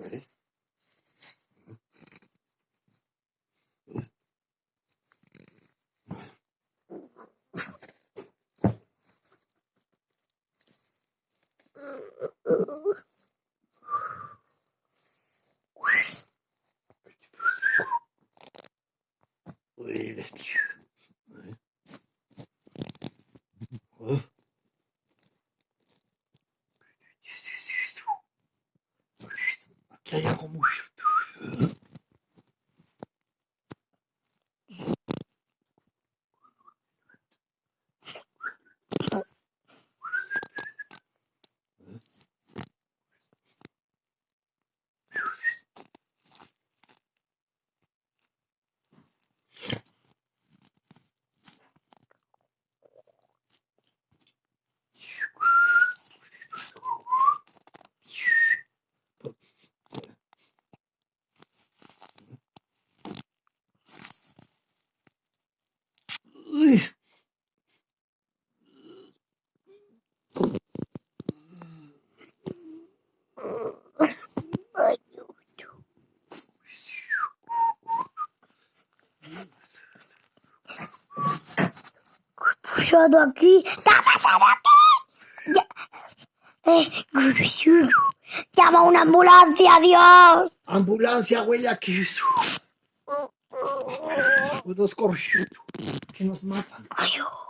Ready? Oui, laisse-moi. Ouais. Ouais. Kaya Romouche. Uy. Puxado aqui. Tá passando aqui. Eh. Llama una ambulancia, Dios. Ambulancia, güey, aquí. with a scorch in his mouth.